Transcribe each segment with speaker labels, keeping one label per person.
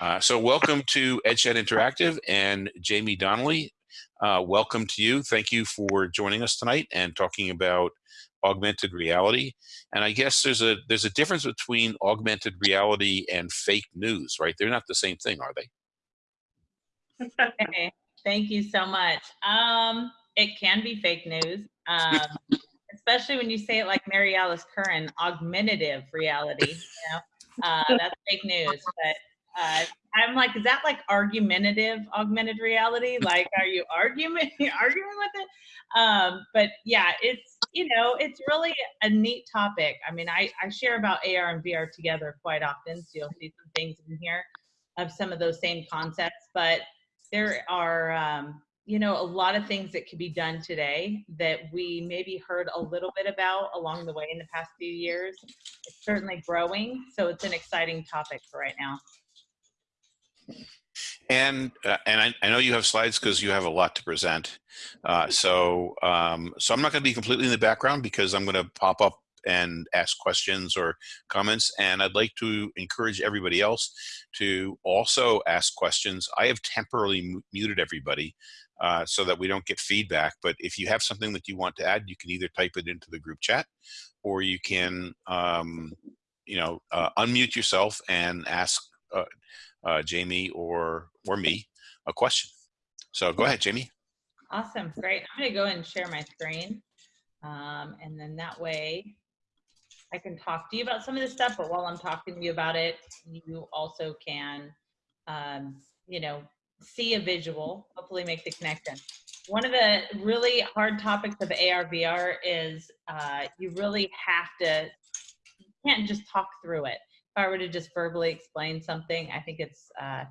Speaker 1: Uh, so welcome to EdChat Interactive and Jamie Donnelly. Uh, welcome to you. Thank you for joining us tonight and talking about augmented reality. And I guess there's a there's a difference between augmented reality and fake news, right? They're not the same thing, are they?
Speaker 2: Okay, thank you so much. Um, it can be fake news, um, especially when you say it like Mary Alice Curran, augmentative reality. You know, uh, that's fake news. But uh, I'm like, is that like argumentative augmented reality? Like, are you arguing arguing with it? Um, but yeah, it's you know, it's really a neat topic. I mean, I I share about AR and VR together quite often, so you'll see some things in here of some of those same concepts. But there are um, you know a lot of things that could be done today that we maybe heard a little bit about along the way in the past few years. It's certainly growing, so it's an exciting topic for right now.
Speaker 1: And uh, and I, I, know you have slides because you have a lot to present. Uh, so um, so I'm not going to be completely in the background because I'm going to pop up and ask questions or comments. And I'd like to encourage everybody else to also ask questions. I have temporarily muted everybody uh, so that we don't get feedback. But if you have something that you want to add, you can either type it into the group chat or you can, um, you know, uh, unmute yourself and ask uh, uh, Jamie or or me a question. So go ahead, Jamie.
Speaker 2: Awesome, great. I'm gonna go and share my screen. Um, and then that way I can talk to you about some of this stuff, but while I'm talking to you about it, you also can, um, you know, see a visual, hopefully make the connection. One of the really hard topics of AR VR is uh, you really have to, you can't just talk through it. If I were to just verbally explain something, I think it's uh,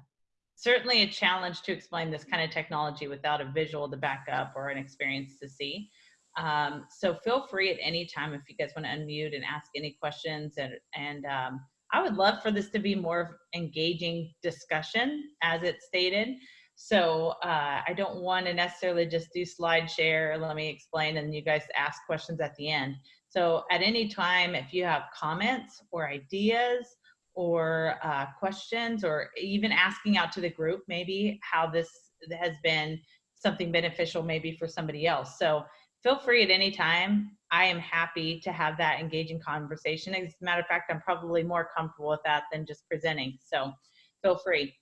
Speaker 2: certainly a challenge to explain this kind of technology without a visual to back up or an experience to see. Um, so feel free at any time if you guys want to unmute and ask any questions. And, and um, I would love for this to be more engaging discussion as it's stated. So uh, I don't want to necessarily just do slide share, let me explain, and you guys ask questions at the end. So at any time, if you have comments or ideas or uh, questions or even asking out to the group maybe how this has been something beneficial maybe for somebody else. So feel free at any time. I am happy to have that engaging conversation. As a matter of fact, I'm probably more comfortable with that than just presenting. So feel free.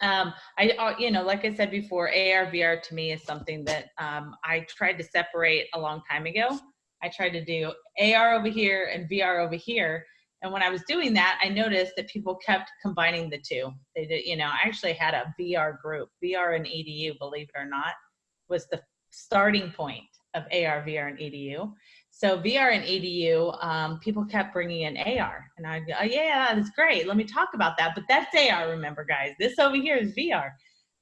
Speaker 2: Um, I, uh, you know, like I said before, AR, VR to me is something that um, I tried to separate a long time ago. I tried to do AR over here and VR over here. And when I was doing that, I noticed that people kept combining the two. They did, you know, I actually had a VR group, VR and EDU, believe it or not, was the starting point of AR, VR, and EDU. So VR and EDU, um, people kept bringing in AR, and I go, oh, yeah, that's great. Let me talk about that. But that's AR. Remember, guys, this over here is VR.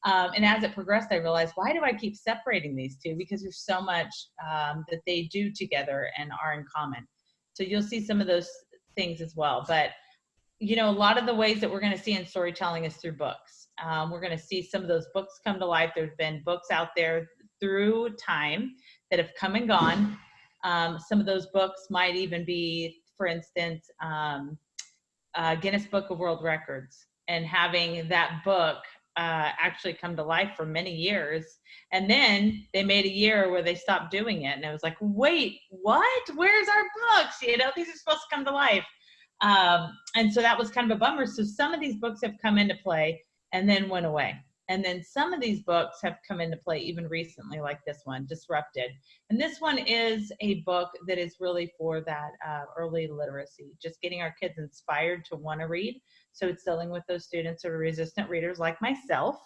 Speaker 2: Um, and as it progressed, I realized, why do I keep separating these two? Because there's so much um, that they do together and are in common. So you'll see some of those things as well. But you know, a lot of the ways that we're going to see in storytelling is through books. Um, we're going to see some of those books come to life. There's been books out there through time that have come and gone. Um, some of those books might even be, for instance, um, uh, Guinness Book of World Records, and having that book uh, actually come to life for many years. And then they made a year where they stopped doing it, and it was like, wait, what? Where's our books? You know, these are supposed to come to life. Um, and so that was kind of a bummer. So some of these books have come into play and then went away. And then some of these books have come into play even recently, like this one, Disrupted. And this one is a book that is really for that uh, early literacy, just getting our kids inspired to want to read. So it's dealing with those students who are resistant readers like myself.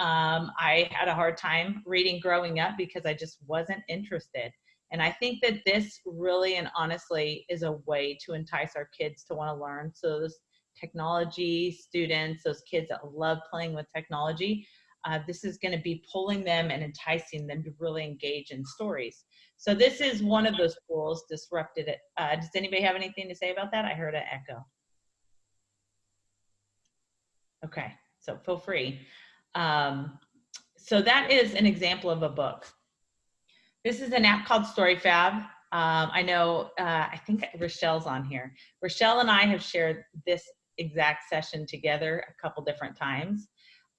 Speaker 2: Um, I had a hard time reading growing up because I just wasn't interested. And I think that this really and honestly is a way to entice our kids to want to learn. So those technology students, those kids that love playing with technology, uh, this is going to be pulling them and enticing them to really engage in stories. So this is one of those tools, Disrupted It. Uh, does anybody have anything to say about that? I heard an echo. Okay, so feel free. Um, so that is an example of a book. This is an app called StoryFab. Um, I know, uh, I think Rochelle's on here. Rochelle and I have shared this exact session together a couple different times.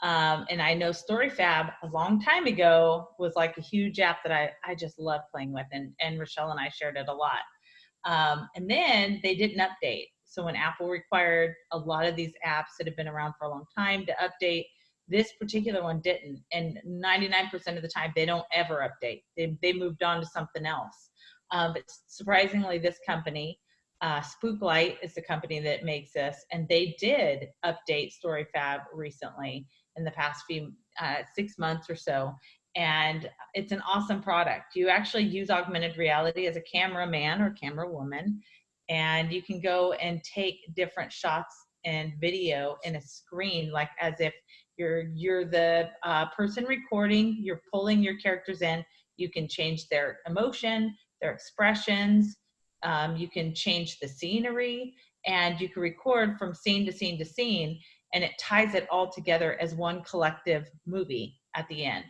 Speaker 2: Um, and I know StoryFab a long time ago was like a huge app that I, I just love playing with, and, and Rochelle and I shared it a lot. Um, and then they didn't update. So when Apple required a lot of these apps that have been around for a long time to update, this particular one didn't. And 99% of the time, they don't ever update. They, they moved on to something else. Um, but surprisingly, this company, uh, Spooklight is the company that makes this, and they did update StoryFab recently in the past few uh, six months or so. And it's an awesome product. You actually use augmented reality as a cameraman or camera woman, and you can go and take different shots and video in a screen, like as if you're you're the uh, person recording. You're pulling your characters in. You can change their emotion, their expressions. Um, you can change the scenery, and you can record from scene to scene to scene and it ties it all together as one collective movie at the end.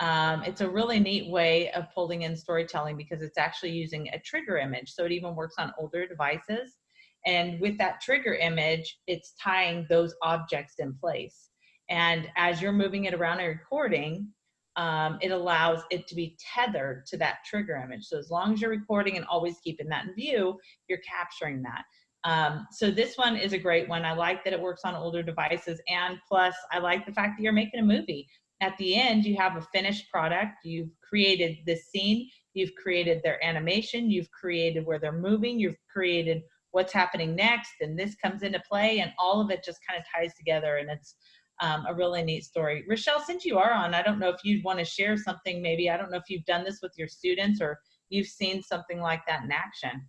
Speaker 2: Um, it's a really neat way of pulling in storytelling because it's actually using a trigger image. So it even works on older devices. And with that trigger image, it's tying those objects in place. And as you're moving it around and recording, um, it allows it to be tethered to that trigger image. So as long as you're recording and always keeping that in view, you're capturing that. Um, so this one is a great one. I like that it works on older devices. And plus, I like the fact that you're making a movie. At the end, you have a finished product. You've created the scene. You've created their animation. You've created where they're moving. You've created what's happening next. And this comes into play. And all of it just kind of ties together. And it's um, a really neat story. Rochelle, since you are on, I don't know if you'd want to share something maybe. I don't know if you've done this with your students or you've seen something like that in action.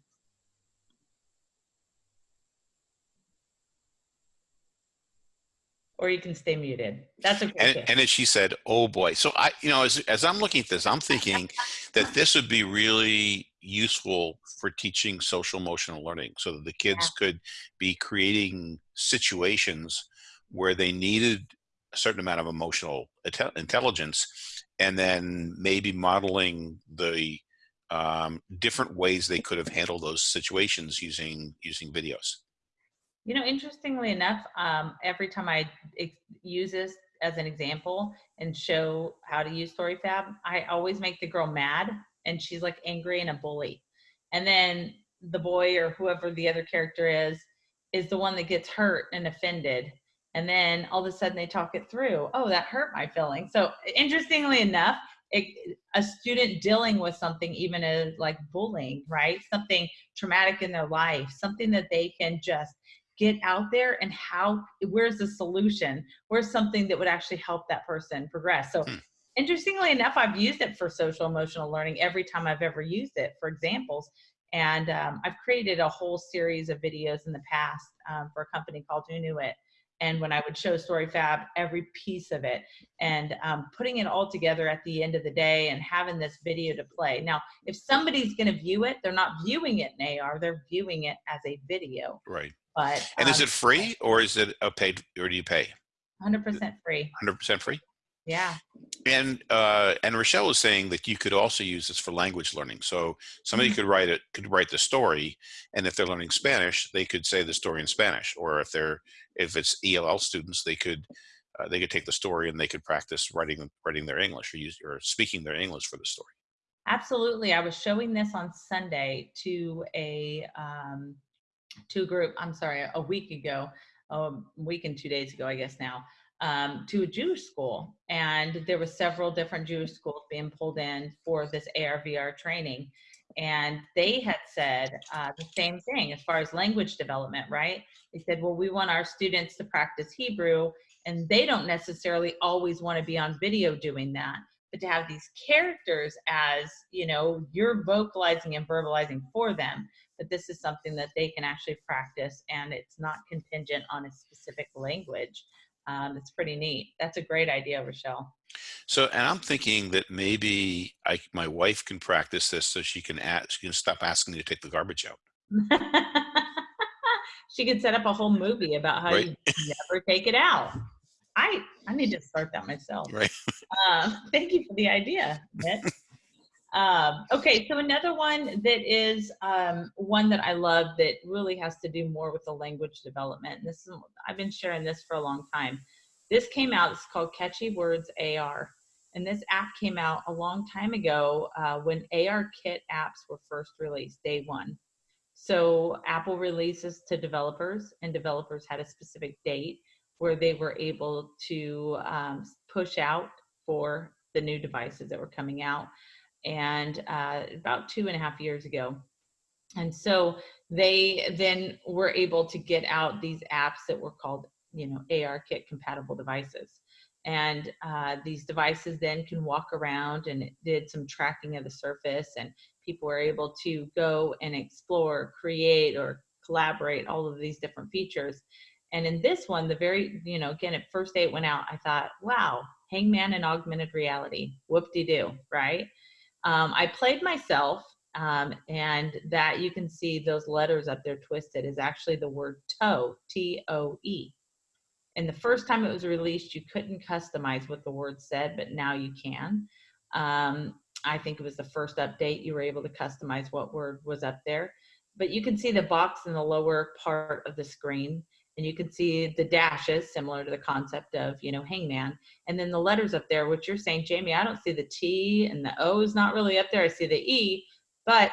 Speaker 2: Or you can stay muted. That's okay.
Speaker 1: And, and as she said, oh boy. So I, you know, as, as I'm looking at this, I'm thinking that this would be really useful for teaching social emotional learning so that the kids yeah. could be creating situations where they needed a certain amount of emotional intelligence and then maybe modeling the um, different ways they could have handled those situations using using videos.
Speaker 2: You know, interestingly enough, um, every time I use this as an example and show how to use StoryFab, I always make the girl mad and she's like angry and a bully. And then the boy or whoever the other character is, is the one that gets hurt and offended. And then all of a sudden they talk it through. Oh, that hurt my feelings. So interestingly enough, it, a student dealing with something even as like bullying, right? Something traumatic in their life, something that they can just get out there and how where's the solution? Where's something that would actually help that person progress? So hmm. interestingly enough i've used it for social emotional learning every time i've ever used it for examples. And um, i've created a whole series of videos in the past um, for a company called Unuit and when I would show StoryFab, every piece of it, and um, putting it all together at the end of the day and having this video to play. Now, if somebody's going to view it, they're not viewing it in AR, they're viewing it as a video.
Speaker 1: Right.
Speaker 2: But
Speaker 1: and um, is it free or is it a paid or do you pay?
Speaker 2: 100% free.
Speaker 1: 100% free.
Speaker 2: Yeah.
Speaker 1: And uh, and Rochelle was saying that you could also use this for language learning. So somebody mm -hmm. could write it, could write the story, and if they're learning Spanish, they could say the story in Spanish. Or if they're if it's ELL students, they could uh, they could take the story and they could practice writing writing their English or use or speaking their English for the story.
Speaker 2: Absolutely, I was showing this on Sunday to a um, to a group, I'm sorry, a week ago, a week and two days ago, I guess now, um, to a Jewish school. And there were several different Jewish schools being pulled in for this ARVR training. And they had said uh, the same thing as far as language development, right? They said, well, we want our students to practice Hebrew, and they don't necessarily always want to be on video doing that. But to have these characters as, you know, you're vocalizing and verbalizing for them, that this is something that they can actually practice and it's not contingent on a specific language. Um, it's pretty neat. That's a great idea, Rochelle.
Speaker 1: So, and I'm thinking that maybe I, my wife can practice this so she can ask, she can stop asking me to take the garbage out.
Speaker 2: she could set up a whole movie about how right. you never take it out. I I need to start that myself.
Speaker 1: Right.
Speaker 2: Uh, thank you for the idea, Mitch. Um, okay, so another one that is um, one that I love that really has to do more with the language development. And this is I've been sharing this for a long time. This came out. It's called Catchy Words AR, and this app came out a long time ago uh, when ARKit apps were first released, day one. So Apple releases to developers, and developers had a specific date where they were able to um, push out for the new devices that were coming out and uh, about two and a half years ago. And so they then were able to get out these apps that were called, you know, ARKit compatible devices. And uh, these devices then can walk around and it did some tracking of the surface and people were able to go and explore, create or collaborate all of these different features. And in this one, the very, you know, again, at first day it went out, I thought, wow, Hangman and augmented reality, whoop-de-doo, right? Um, I played myself, um, and that you can see those letters up there twisted is actually the word toe, T-O-E. And the first time it was released, you couldn't customize what the word said, but now you can. Um, I think it was the first update you were able to customize what word was up there. But you can see the box in the lower part of the screen and you can see the dashes similar to the concept of you know hangman. And then the letters up there which you're saying jamie i don't see the t and the o is not really up there. I see the e but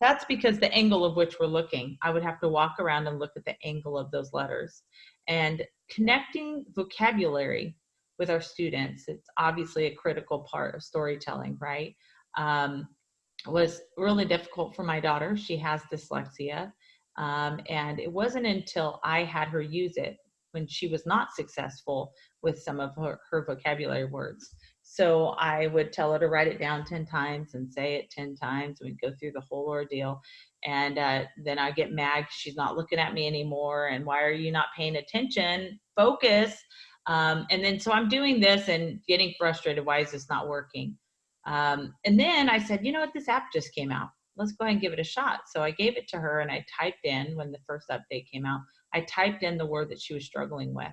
Speaker 2: that's because the angle of which we're looking i would have to walk around and look at the angle of those letters. And connecting vocabulary with our students it's obviously a critical part of storytelling right? Um, was really difficult for my daughter. She has dyslexia um, and it wasn't until I had her use it when she was not successful with some of her, her vocabulary words. So I would tell her to write it down 10 times and say it 10 times. We'd go through the whole ordeal. And uh, then I get mad. She's not looking at me anymore. And why are you not paying attention? Focus. Um, and then so I'm doing this and getting frustrated. Why is this not working? Um, and then I said, you know what? This app just came out let's go ahead and give it a shot. So I gave it to her and I typed in when the first update came out, I typed in the word that she was struggling with.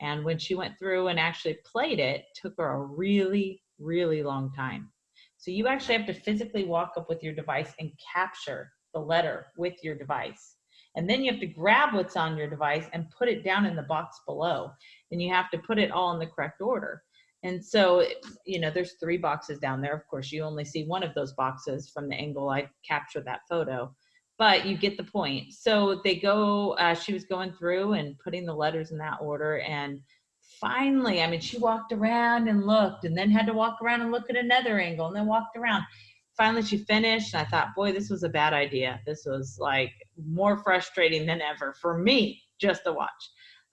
Speaker 2: And when she went through and actually played it, it took her a really, really long time. So you actually have to physically walk up with your device and capture the letter with your device. And then you have to grab what's on your device and put it down in the box below. And you have to put it all in the correct order. And so, you know, there's three boxes down there. Of course, you only see one of those boxes from the angle I captured that photo, but you get the point. So they go, uh, she was going through and putting the letters in that order. And finally, I mean, she walked around and looked and then had to walk around and look at another angle and then walked around. Finally, she finished. And I thought, boy, this was a bad idea. This was like more frustrating than ever for me just to watch.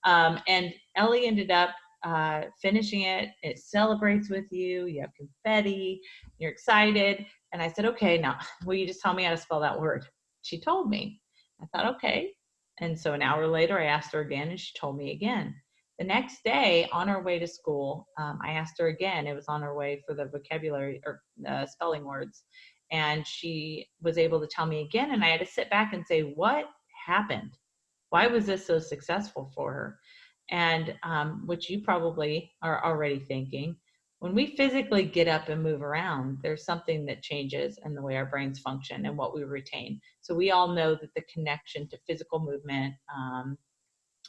Speaker 2: Um, and Ellie ended up uh, finishing it. It celebrates with you. You have confetti. You're excited. And I said, okay, now will you just tell me how to spell that word? She told me. I thought, okay. And so an hour later, I asked her again, and she told me again. The next day, on our way to school, um, I asked her again. It was on her way for the vocabulary or uh, spelling words. And she was able to tell me again. And I had to sit back and say, what happened? Why was this so successful for her? And um, which you probably are already thinking when we physically get up and move around there's something that changes in the way our brains function and what we retain. So we all know that the connection to physical movement um,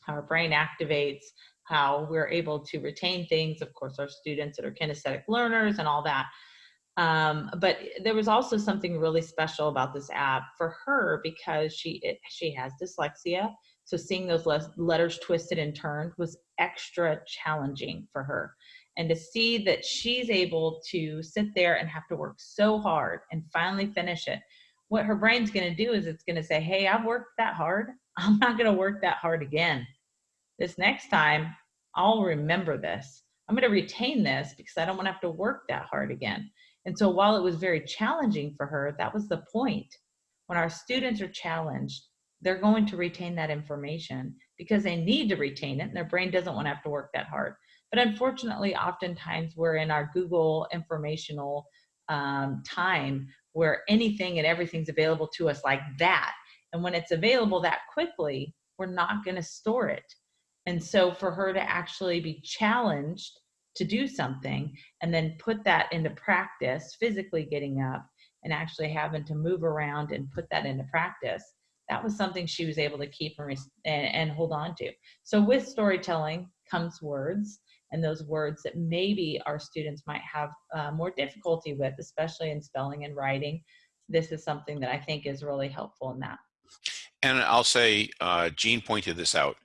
Speaker 2: how our brain activates how we're able to retain things of course our students that are kinesthetic learners and all that. Um, but there was also something really special about this app for her because she it, she has dyslexia so seeing those letters twisted and turned was extra challenging for her. And to see that she's able to sit there and have to work so hard and finally finish it, what her brain's going to do is it's going to say, Hey, I've worked that hard. I'm not going to work that hard again. This next time, I'll remember this. I'm going to retain this because I don't want to have to work that hard again. And so while it was very challenging for her, that was the point. When our students are challenged, they're going to retain that information because they need to retain it and their brain doesn't want to have to work that hard. But unfortunately, oftentimes we're in our Google informational um, time where anything and everything's available to us like that. And when it's available that quickly, we're not going to store it. And so for her to actually be challenged to do something and then put that into practice, physically getting up and actually having to move around and put that into practice, that was something she was able to keep and, and, and hold on to. So with storytelling comes words, and those words that maybe our students might have uh, more difficulty with, especially in spelling and writing. This is something that I think is really helpful in that.
Speaker 1: And I'll say, uh, Gene pointed this out,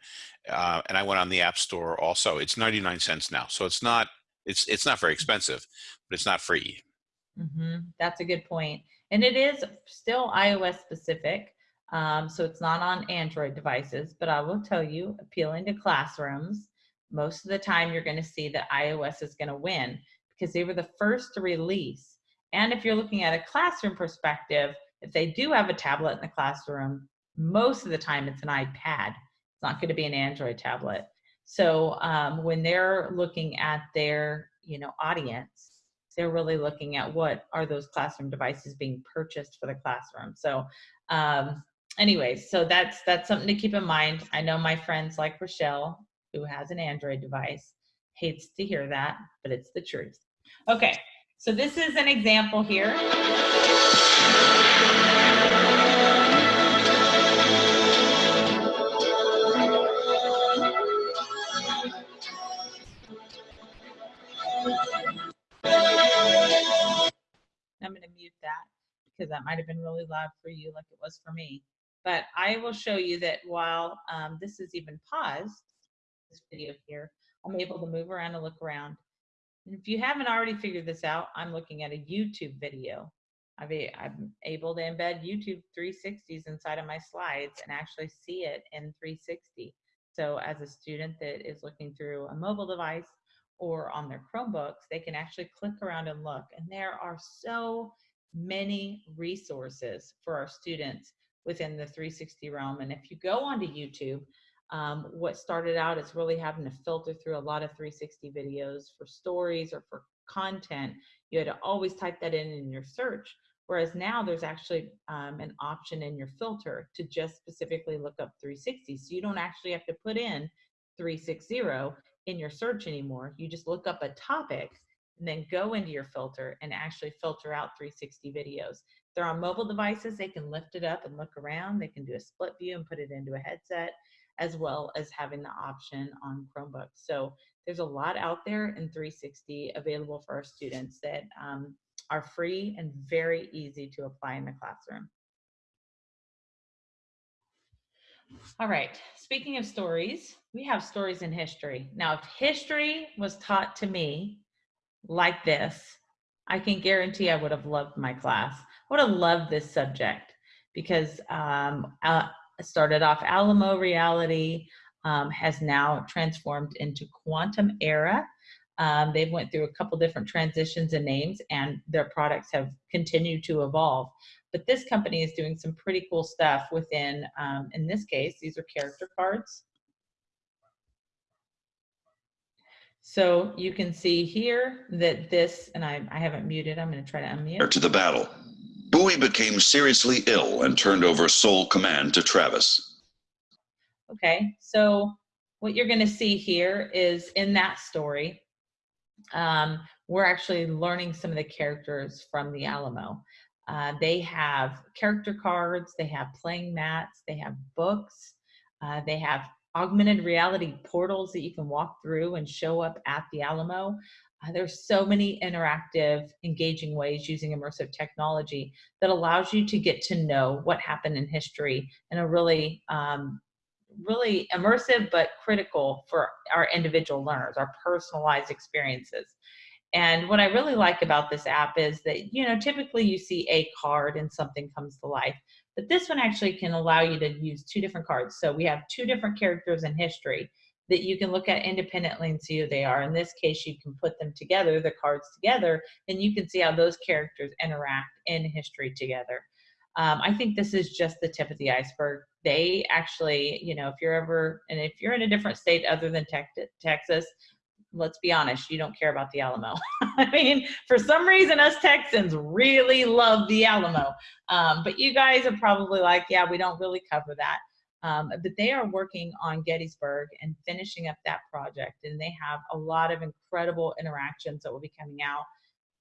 Speaker 1: uh, and I went on the App Store also. It's 99 cents now, so it's not it's it's not very expensive, but it's not free.
Speaker 2: Mm-hmm. That's a good point, and it is still iOS specific. Um, so it's not on Android devices, but I will tell you, appealing to classrooms, most of the time you're going to see that iOS is going to win because they were the first to release. And if you're looking at a classroom perspective, if they do have a tablet in the classroom, most of the time it's an iPad. It's not going to be an Android tablet. So um, when they're looking at their, you know, audience, they're really looking at what are those classroom devices being purchased for the classroom. So um, anyways, so that's that's something to keep in mind. I know my friends like Rochelle, who has an Android device, hates to hear that, but it's the truth. Okay, so this is an example here. I'm going to mute that because that might have been really loud for you like it was for me. But I will show you that while um, this is even paused, this video here, I'm able to move around and look around. And if you haven't already figured this out, I'm looking at a YouTube video. I've a, I'm able to embed YouTube 360s inside of my slides and actually see it in 360. So as a student that is looking through a mobile device or on their Chromebooks, they can actually click around and look. And there are so many resources for our students within the 360 realm. And if you go onto YouTube, um, what started out is really having to filter through a lot of 360 videos for stories or for content. You had to always type that in in your search. Whereas now there's actually um, an option in your filter to just specifically look up 360. So you don't actually have to put in 360 in your search anymore. You just look up a topic and then go into your filter and actually filter out 360 videos. They're on mobile devices, they can lift it up and look around. They can do a split view and put it into a headset, as well as having the option on Chromebooks. So there's a lot out there in 360 available for our students that um, are free and very easy to apply in the classroom. All right, speaking of stories, we have stories in history. Now, if history was taught to me like this, I can guarantee I would have loved my class. I would have loved this subject because um, uh, started off Alamo reality, um, has now transformed into quantum era. Um, they've went through a couple different transitions and names and their products have continued to evolve. But this company is doing some pretty cool stuff within, um, in this case, these are character cards. So you can see here that this, and I, I haven't muted, I'm gonna try to unmute.
Speaker 3: To the battle. Bowie became seriously ill and turned over sole command to Travis.
Speaker 2: Okay, so what you're gonna see here is in that story, um, we're actually learning some of the characters from the Alamo. Uh, they have character cards, they have playing mats, they have books, uh, they have augmented reality portals that you can walk through and show up at the Alamo. Uh, there's so many interactive, engaging ways using immersive technology that allows you to get to know what happened in history in a really, um, really immersive but critical for our individual learners, our personalized experiences. And what I really like about this app is that, you know, typically you see a card and something comes to life. But this one actually can allow you to use two different cards. So we have two different characters in history that you can look at independently and see who they are. In this case, you can put them together, the cards together, and you can see how those characters interact in history together. Um, I think this is just the tip of the iceberg. They actually, you know, if you're ever, and if you're in a different state other than Texas, let's be honest, you don't care about the Alamo. I mean, for some reason, us Texans really love the Alamo. Um, but you guys are probably like, yeah, we don't really cover that. Um, but they are working on Gettysburg and finishing up that project. And they have a lot of incredible interactions that will be coming out.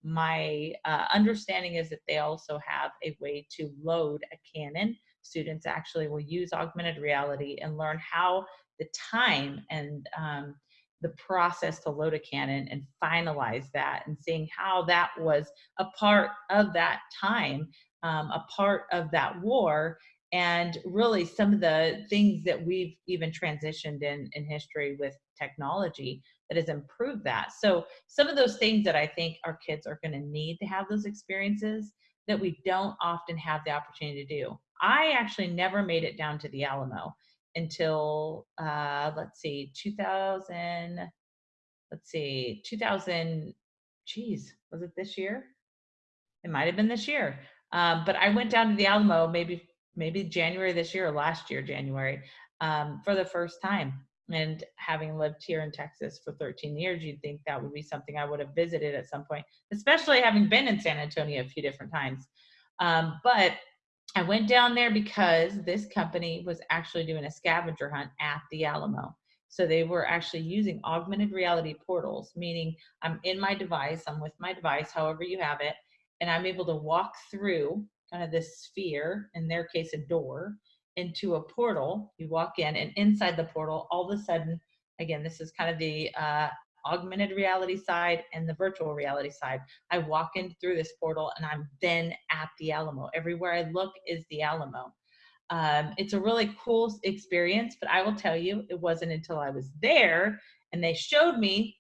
Speaker 2: my uh, understanding is that they also have a way to load a cannon. Students actually will use augmented reality and learn how the time and um, the process to load a cannon and finalize that and seeing how that was a part of that time, um, a part of that war, and really some of the things that we've even transitioned in in history with technology that has improved that. So some of those things that I think our kids are going to need to have those experiences that we don't often have the opportunity to do. I actually never made it down to the Alamo until uh, let's see, 2000. Let's see, 2000. Geez, was it this year? It might have been this year. Um, but I went down to the Alamo maybe maybe January this year or last year January um, for the first time. And having lived here in Texas for 13 years, you'd think that would be something I would have visited at some point, especially having been in San Antonio a few different times. Um, but I went down there because this company was actually doing a scavenger hunt at the Alamo. So they were actually using augmented reality portals, meaning I'm in my device, I'm with my device, however you have it, and I'm able to walk through kind of this sphere, in their case, a door, into a portal. You walk in, and inside the portal, all of a sudden, again, this is kind of the uh, augmented reality side and the virtual reality side. I walk in through this portal, and I'm then at the Alamo. Everywhere I look is the Alamo. Um, it's a really cool experience, but I will tell you, it wasn't until I was there and they showed me,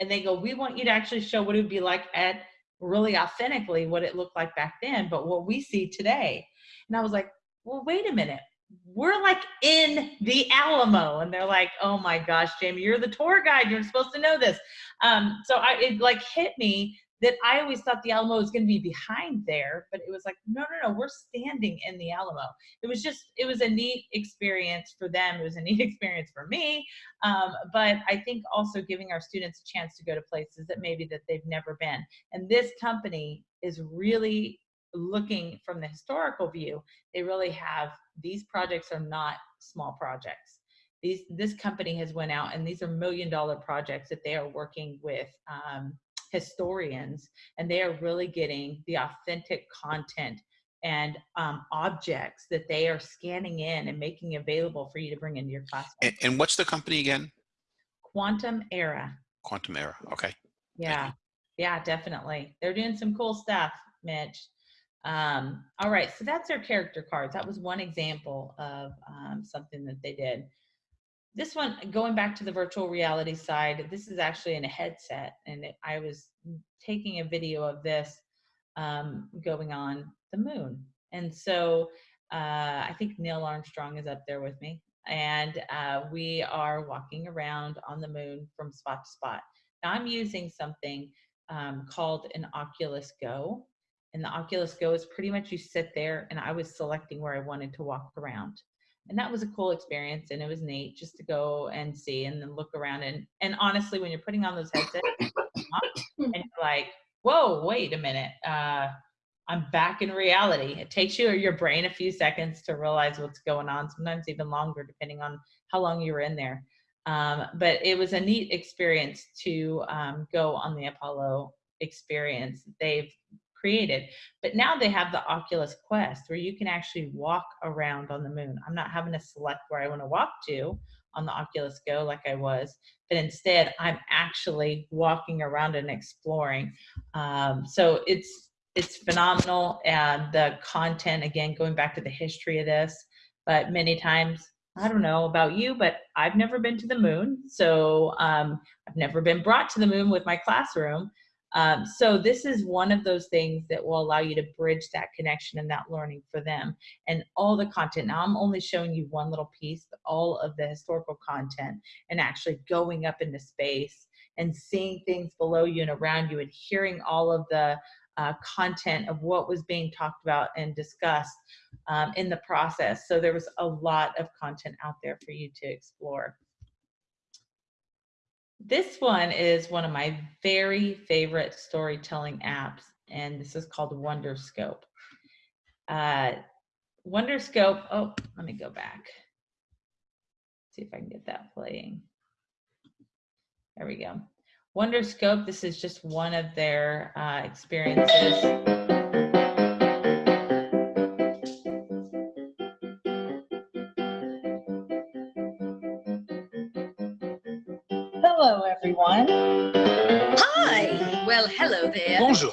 Speaker 2: and they go, "We want you to actually show what it would be like at really authentically what it looked like back then, but what we see today. And I was like, well, wait a minute. We're like in the Alamo. And they're like, oh my gosh, Jamie, you're the tour guide. You're supposed to know this. Um, so I, it like hit me that I always thought the Alamo was going to be behind there, but it was like, no, no, no, we're standing in the Alamo. It was just, it was a neat experience for them. It was a neat experience for me. Um, but I think also giving our students a chance to go to places that maybe that they've never been. And this company is really looking from the historical view. They really have, these projects are not small projects. These, this company has went out and these are million dollar projects that they are working with um, historians and they are really getting the authentic content and um, objects that they are scanning in and making available for you to bring into your classroom.
Speaker 1: And, and what's the company again?
Speaker 2: Quantum Era.
Speaker 1: Quantum Era. Okay.
Speaker 2: Yeah. Yeah, definitely. They're doing some cool stuff, Mitch. Um, all right, so that's their character cards. That was one example of um, something that they did. This one, going back to the virtual reality side, this is actually in a headset, and it, I was taking a video of this um, going on the moon. And so uh, I think Neil Armstrong is up there with me, and uh, we are walking around on the moon from spot to spot. Now I'm using something um, called an Oculus Go, and the Oculus Go is pretty much you sit there, and I was selecting where I wanted to walk around and that was a cool experience and it was neat just to go and see and then look around and and honestly when you're putting on those headsets and you're like whoa wait a minute uh i'm back in reality. It takes you or your brain a few seconds to realize what's going on sometimes even longer depending on how long you were in there. Um, but it was a neat experience to um, go on the apollo experience. They've created. But now they have the Oculus Quest where you can actually walk around on the moon. I'm not having to select where I want to walk to on the Oculus Go like I was, but instead I'm actually walking around and exploring. Um, so it's it's phenomenal and the content again going back to the history of this but many times i don't know about you but i've never been to the moon so um, i've never been brought to the moon with my classroom um, so this is one of those things that will allow you to bridge that connection and that learning for them and all the content. Now I'm only showing you one little piece, but all of the historical content and actually going up into space and seeing things below you and around you and hearing all of the uh, content of what was being talked about and discussed um, in the process. So there was a lot of content out there for you to explore. This one is one of my very favorite storytelling apps, and this is called Wonderscope. Uh, Wonderscope, oh, let me go back. See if I can get that playing. There we go. Wonderscope, this is just one of their uh, experiences.
Speaker 4: Everyone.
Speaker 5: Hi. Well, hello there.
Speaker 6: Bonjour.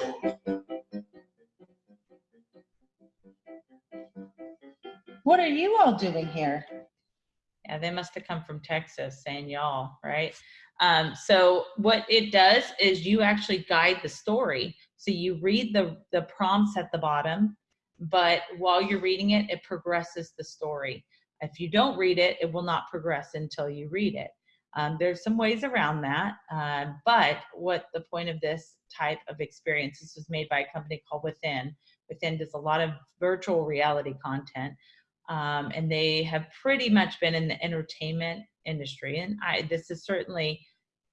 Speaker 4: What are you all doing here?
Speaker 2: Yeah, they must have come from Texas saying y'all, right? Um, so what it does is you actually guide the story. So you read the, the prompts at the bottom, but while you're reading it, it progresses the story. If you don't read it, it will not progress until you read it. Um, there's some ways around that, uh, but what the point of this type of experience, this was made by a company called Within. Within does a lot of virtual reality content, um, and they have pretty much been in the entertainment industry. And I, this is certainly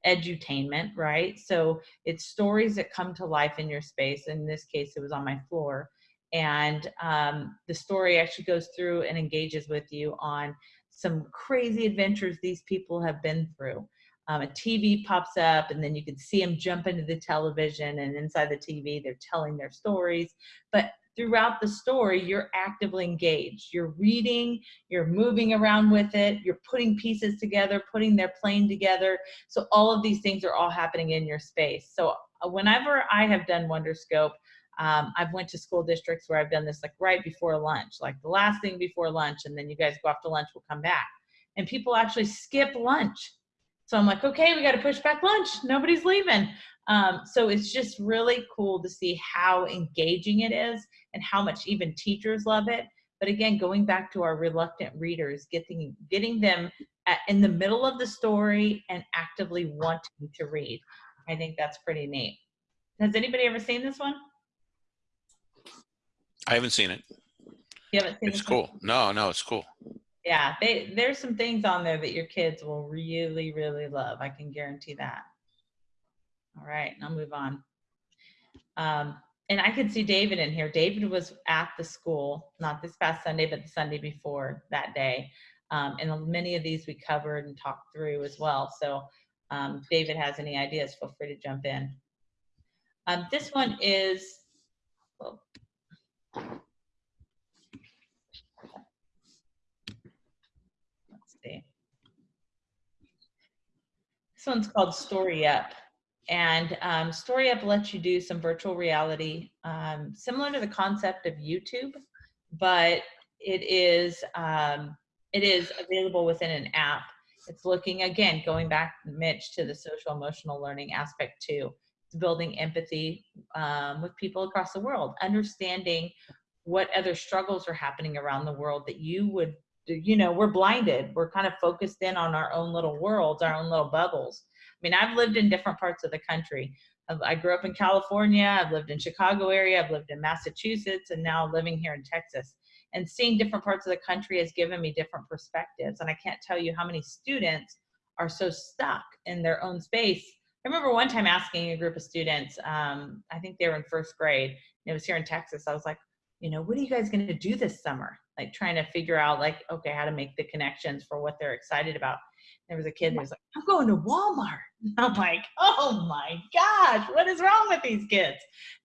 Speaker 2: edutainment, right? So it's stories that come to life in your space. In this case, it was on my floor. And um, the story actually goes through and engages with you on some crazy adventures these people have been through. Um, a TV pops up, and then you can see them jump into the television, and inside the TV, they're telling their stories. But throughout the story, you're actively engaged. You're reading, you're moving around with it, you're putting pieces together, putting their plane together. So all of these things are all happening in your space. So uh, whenever I have done Wonderscope, um, I've went to school districts where I've done this like right before lunch, like the last thing before lunch, and then you guys go off to lunch, we'll come back. And people actually skip lunch. So I'm like, okay, we got to push back lunch. Nobody's leaving. Um, so it's just really cool to see how engaging it is and how much even teachers love it. But again, going back to our reluctant readers, getting getting them at, in the middle of the story and actively wanting to read. I think that's pretty neat. Has anybody ever seen this one?
Speaker 1: I haven't seen it.
Speaker 2: You haven't seen
Speaker 1: It's cool. No, no, it's cool.
Speaker 2: Yeah, they, there's some things on there that your kids will really, really love. I can guarantee that. All right, I'll move on. Um, and I could see David in here. David was at the school, not this past Sunday, but the Sunday before that day. Um, and many of these we covered and talked through as well. So um, if David has any ideas, feel free to jump in. Um, this one is, well, let's see. This one's called Story Up. And um, Story Up lets you do some virtual reality, um, similar to the concept of YouTube, but it is um, it is available within an app. It's looking again, going back, Mitch, to the social emotional learning aspect too. Building empathy um, with people across the world, understanding what other struggles are happening around the world that you would, you know, we're blinded. We're kind of focused in on our own little worlds, our own little bubbles. I mean, I've lived in different parts of the country. I grew up in California, I've lived in Chicago area, I've lived in Massachusetts, and now living here in Texas. And seeing different parts of the country has given me different perspectives. And I can't tell you how many students are so stuck in their own space. I remember one time asking a group of students, um, I think they were in first grade, and it was here in Texas. I was like, you know, what are you guys going to do this summer? Like trying to figure out, like, okay, how to make the connections for what they're excited about. There was a kid who was like, I'm going to Walmart. I'm like, oh my gosh, what is wrong with these kids?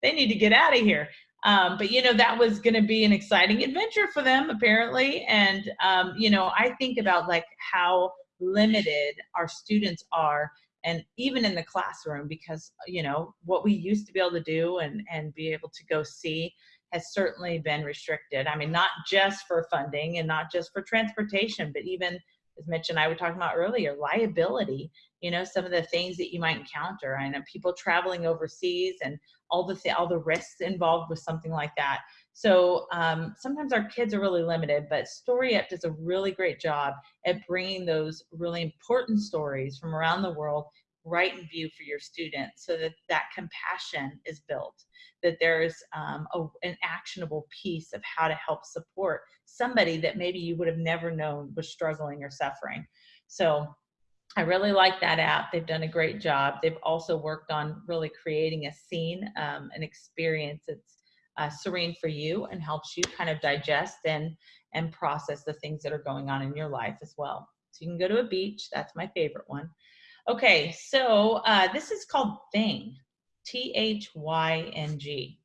Speaker 2: They need to get out of here. Um, but you know, that was going to be an exciting adventure for them, apparently. And um, you know, I think about like how limited our students are, and even in the classroom, because uh, you know what we used to be able to do and and be able to go see has certainly been restricted. I mean, not just for funding and not just for transportation, but even as Mitch and I were talking about earlier, liability, you know, some of the things that you might encounter. I know people traveling overseas and all the, th- all the risks involved with something like that. So um, sometimes our kids are really limited, but Story Up does a really great job at bringing those really important stories from around the world right in view for your students so that that compassion is built that there's um, a, an actionable piece of how to help support somebody that maybe you would have never known was struggling or suffering. So I really like that app. They've done a great job. They've also worked on really creating a scene, um, an experience that's uh, serene for you and helps you kind of digest and and process the things that are going on in your life as well. So you can go to a beach. That's my favorite one. Okay, so uh, this is called Thyng, T H Y N G.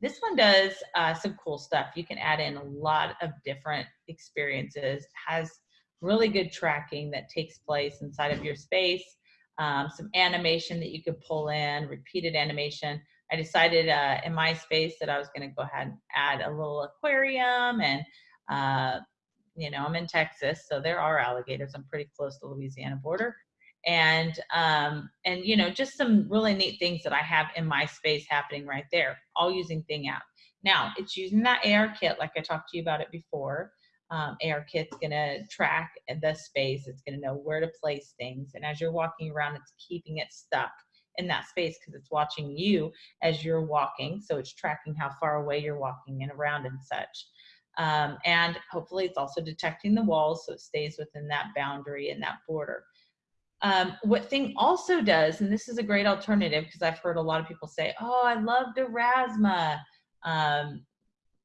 Speaker 2: This one does uh, some cool stuff. You can add in a lot of different experiences, has really good tracking that takes place inside of your space, um, some animation that you could pull in, repeated animation. I decided uh, in my space that I was going to go ahead and add a little aquarium and uh, you know, I'm in Texas, so there are alligators. I'm pretty close to the Louisiana border. And um, and you know, just some really neat things that I have in my space happening right there, all using Thyng app. Now it's using that ARKit, like I talked to you about it before. Um, ARKit's gonna track the space. It's gonna know where to place things, and as you're walking around, it's keeping it stuck in that space because it's watching you as you're walking. So it's tracking how far away you're walking and around and such. Um, and hopefully it's also detecting the walls so it stays within that boundary and that border. Um, what Thyng also does, and this is a great alternative because I've heard a lot of people say, oh, I loved Aurasma. Um,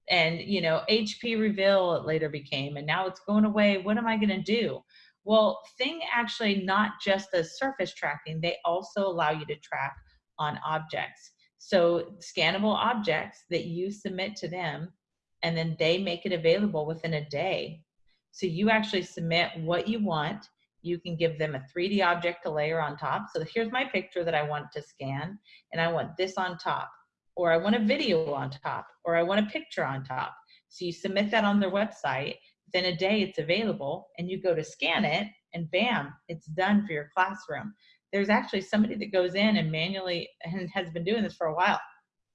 Speaker 2: and, you know, HP Reveal it later became, and now it's going away. What am I going to do? Well, Thyng actually not just does surface tracking, they also allow you to track on objects. So scannable objects that you submit to them and then they make it available within a day. So you actually submit what you want. You can give them a 3D object to layer on top. So here's my picture that I want to scan, and I want this on top, or I want a video on top, or I want a picture on top. So you submit that on their website. Within a day, it's available, and you go to scan it, and bam, it's done for your classroom. There's actually somebody that goes in and manually and has been doing this for a while.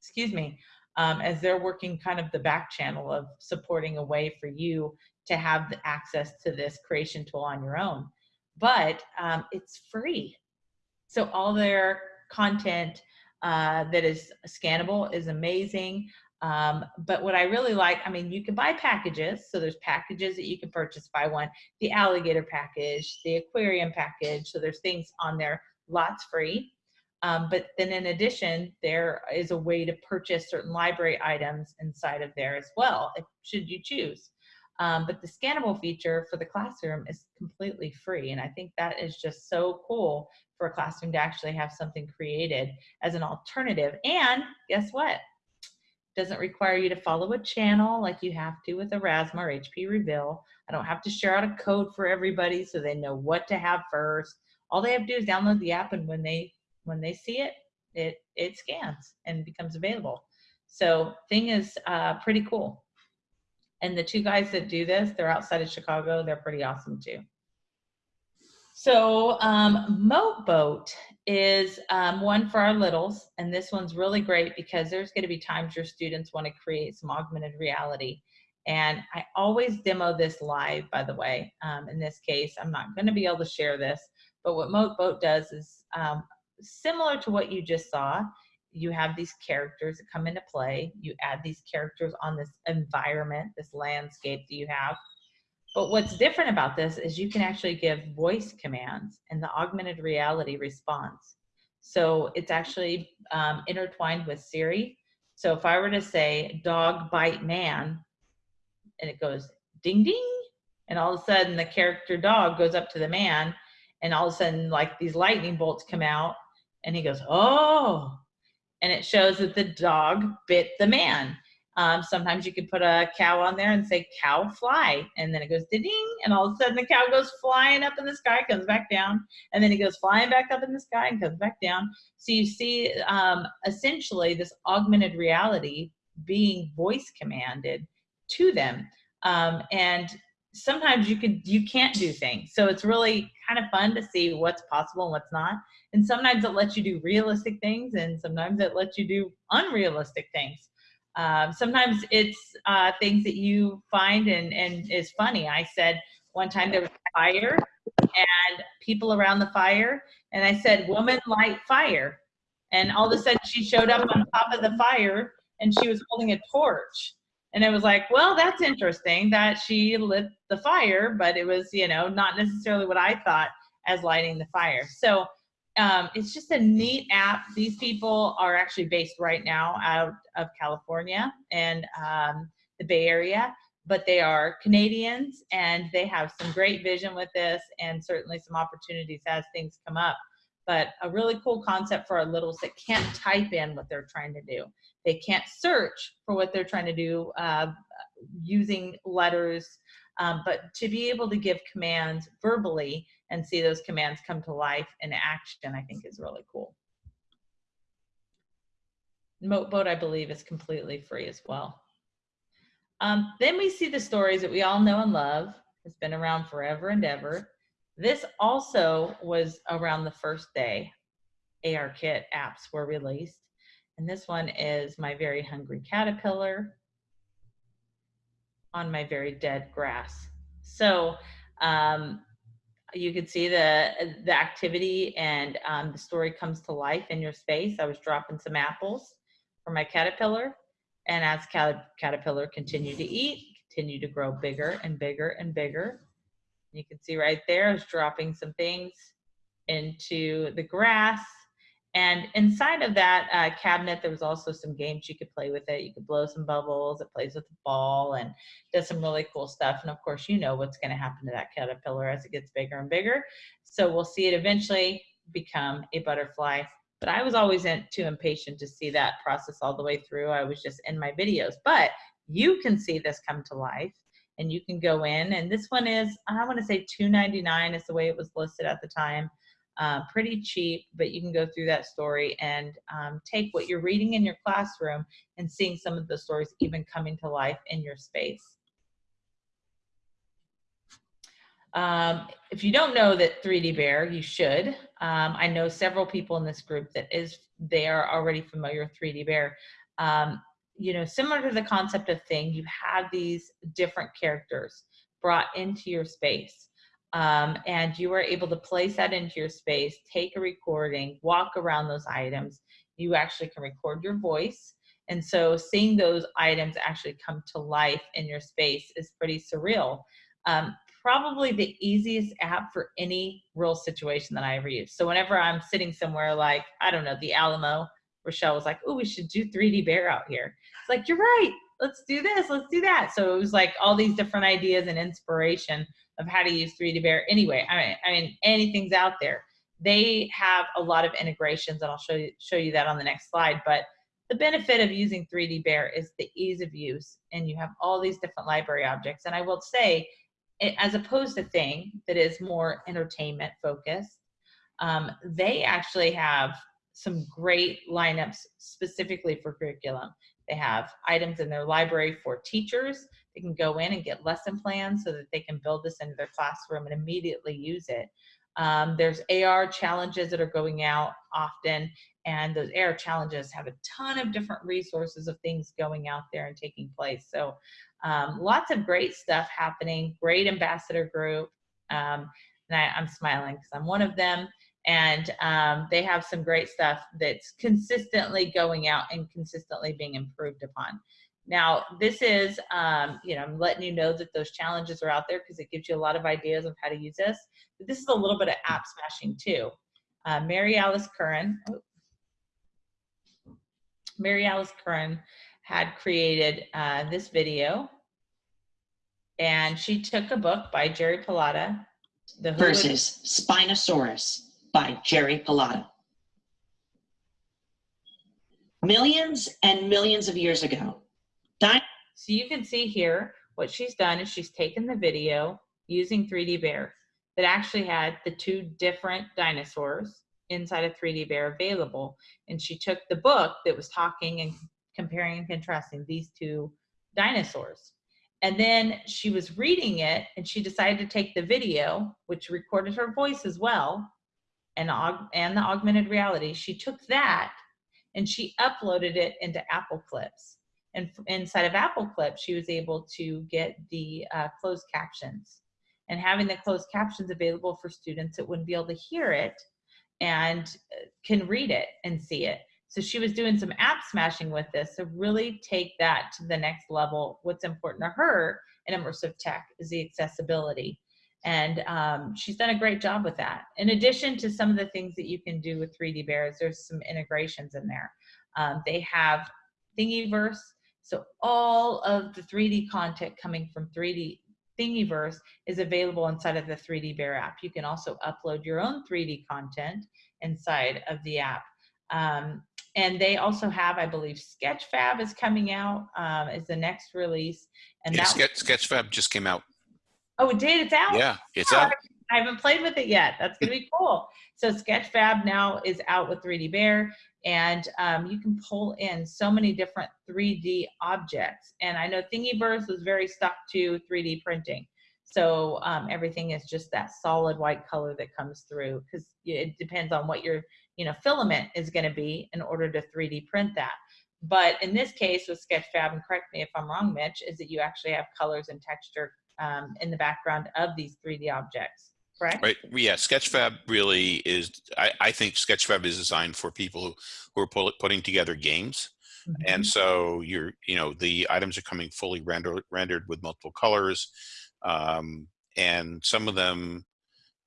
Speaker 2: Excuse me um, as they're working kind of the back channel of supporting a way for you to have the access to this creation tool on your own. But um, it's free. So all their content uh, that is scannable is amazing. Um, but what I really like, I mean, you can buy packages. So there's packages that you can purchase buy one, the alligator package, the aquarium package. So there's things on there, lots free. Um, but then in addition, there is a way to purchase certain library items inside of there as well, if, should you choose. Um, but the scannable feature for the classroom is completely free. And I think that is just so cool for a classroom to actually have something created as an alternative. And guess what? Doesn't require you to follow a channel like you have to with Aurasma or HP Reveal. I don't have to share out a code for everybody so they know what to have first. All they have to do is download the app and when they when they see it, it, it scans and becomes available. So Thyng is uh, pretty cool. And the two guys that do this, they're outside of Chicago. They're pretty awesome too. So um, Moatboat is um, one for our littles, and this one's really great because there's going to be times your students want to create some augmented reality. And I always demo this live, by the way. Um, in this case, I'm not going to be able to share this, but what Moatboat does is um, similar to what you just saw, you have these characters that come into play. You add these characters on this environment, this landscape that you have. But what's different about this is you can actually give voice commands and the augmented reality response. So it's actually um, intertwined with Siri. So if I were to say dog bite man, and it goes ding ding, and all of a sudden the character dog goes up to the man, and all of a sudden like these lightning bolts come out, and he goes, oh, and it shows that the dog bit the man. Um, sometimes you could put a cow on there and say cow fly, and then it goes ding, and all of a sudden the cow goes flying up in the sky, comes back down, and then it goes flying back up in the sky and comes back down. So you see um, essentially this augmented reality being voice commanded to them. Um, and sometimes you could you can't do things. So it's really kind of fun to see what's possible and what's not. And sometimes it lets you do realistic things and sometimes it lets you do unrealistic things um, sometimes it's uh, things that you find and, and is funny. I said one time there was a fire and people around the fire and i said woman light fire. And all of a sudden she showed up on top of the fire and she was holding a torch. And it was like well that's interesting that she lit the fire but it was you know not necessarily what i thought as lighting the fire. So um, it's just a neat app these people are actually based right now out of california and um, the bay area but they are Canadians and they have some great vision with this and certainly some opportunities as things come up. But a really cool concept for our littles that can't type in what they're trying to do. They can't search for what they're trying to do uh, using letters, um, but to be able to give commands verbally and see those commands come to life in action, I think is really cool. Moatboat, I believe, is completely free as well. Um, then we see the stories that we all know and love. It's been around forever and ever. This also was around the first day ARKit apps were released. And this one is My Very Hungry Caterpillar on My Very Dead Grass. So um, you can see the, the activity and um, the story comes to life in your space. I was dropping some apples for my caterpillar. And as cat caterpillar continued to eat, continued to grow bigger and bigger and bigger. You can see right there, I was dropping some things into the grass. And inside of that uh, cabinet, there was also some games you could play with it. You could blow some bubbles. It plays with the ball and does some really cool stuff. And of course, you know what's going to happen to that caterpillar as it gets bigger and bigger. So we'll see it eventually become a butterfly but I was always in, too impatient to see that process all the way through. I was just in my videos, but you can see this come to life and you can go in and this one is, I want to say 2.99 is the way it was listed at the time. Uh, pretty cheap, but you can go through that story and um, take what you're reading in your classroom and seeing some of the stories even coming to life in your space. Um, if you don't know that 3D Bear, you should. Um, I know several people in this group that is they are already familiar with 3D Bear. Um, you know, similar to the concept of Thyng, you have these different characters brought into your space. Um, and you are able to place that into your space, take a recording, walk around those items. You actually can record your voice. And so seeing those items actually come to life in your space is pretty surreal. Um, probably the easiest app for any real situation that I ever use. So whenever I'm sitting somewhere like, I don't know, the Alamo, Rochelle was like, oh, we should do 3D Bear out here. It's like, you're right. Let's do this. Let's do that. So it was like all these different ideas and inspiration of how to use 3D Bear. Anyway, I mean, I mean, anything's out there. They have a lot of integrations, and I'll show you show you that on the next slide. But the benefit of using 3D Bear is the ease of use, and you have all these different library objects. And I will say, as opposed to Thyng that is more entertainment focused um, they actually have some great lineups specifically for curriculum they have items in their library for teachers they can go in and get lesson plans so that they can build this into their classroom and immediately use it um, there's ar challenges that are going out often and those AR challenges have a ton of different resources of things going out there and taking place. So um, lots of great stuff happening, great ambassador group. Um, and I, am smiling because I'm one of them. And um, they have some great stuff that's consistently going out and consistently being improved upon. Now, this is, um, you know, I'm letting you know that those challenges are out there because it gives you a lot of ideas of how to use this. But this is a little bit of app smashing too. Uh, Mary Alice Curran, oh, Mary Alice Curran had created uh, this video and she took a book by Jerry Pallotta.
Speaker 6: The versus Spinosaurus by Jerry Pallotta. Millions and millions of years ago.
Speaker 2: So you can see here what she's done is she's taken the video using 3D Bear that actually had the two different dinosaurs inside of 3D Bear available. And she took the book that was talking and comparing and contrasting these two dinosaurs. And then she was reading it and she decided to take the video, which recorded her voice as well, and, and the augmented reality. She took that and she uploaded it into Apple Clips. And inside of Apple Clips, she was able to get the uh, closed captions. And having the closed captions available for students that wouldn't be able to hear it and uh, can read it and see it. So she was doing some app smashing with this to really take that to the next level. What's important to her in immersive tech is the accessibility. And um, she's done a great job with that. In addition to some of the things that you can do with 3D Bears, there's some integrations in there. Um, they have Thingiverse. So all of the 3D content coming from 3D Thingiverse is available inside of the 3D Bear app. You can also upload your own 3D content inside of the app. Um, and they also have, I believe, Sketchfab is coming out um, is the next release. And
Speaker 1: Yeah,
Speaker 2: that,
Speaker 1: Sketch, Sketchfab just came out.
Speaker 2: oh, it did. It's out.
Speaker 1: Yeah, it's out.
Speaker 2: I haven't played with it yet. That's gonna be cool. So Sketchfab now is out with 3D Bear, and um, you can pull in so many different 3D objects. And I know Thingiverse was very stuck to 3D printing. So um, everything is just that solid white color that comes through because it depends on what your you know filament is going to be in order to 3D print that. But in this case with Sketchfab, and correct me if I'm wrong, Mitch, is that you actually have colors and texture um, in the background of these 3D objects, correct?
Speaker 1: Right. Yeah. Sketchfab really is, I, I think Sketchfab is designed for people who, who are pull, putting together games.
Speaker 2: Mhm.
Speaker 1: And so you're, you know, the items are coming fully rendered, rendered with multiple colors. Um, and some of them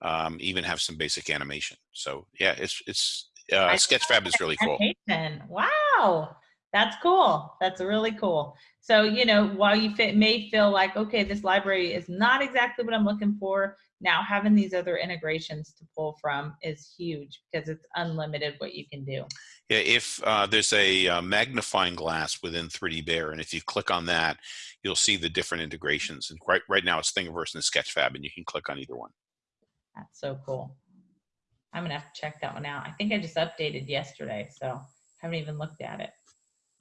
Speaker 1: um, even have some basic animation. So yeah, it's, it's, uh, Sketchfab is really cool.
Speaker 2: Wow, that's cool. That's really cool. So you know, while you fit, may feel like okay, this library is not exactly what I'm looking for. Now having these other integrations to pull from is huge because it's unlimited what you can do.
Speaker 1: Yeah, if uh, there's a uh, magnifying glass within 3D Bear, and if you click on that, you'll see the different integrations. And right, right now it's Thingiverse and Sketchfab, and you can click on either one.
Speaker 2: That's so cool. I'm gonna have to check that one out. I think I just updated yesterday, so haven't even looked at it.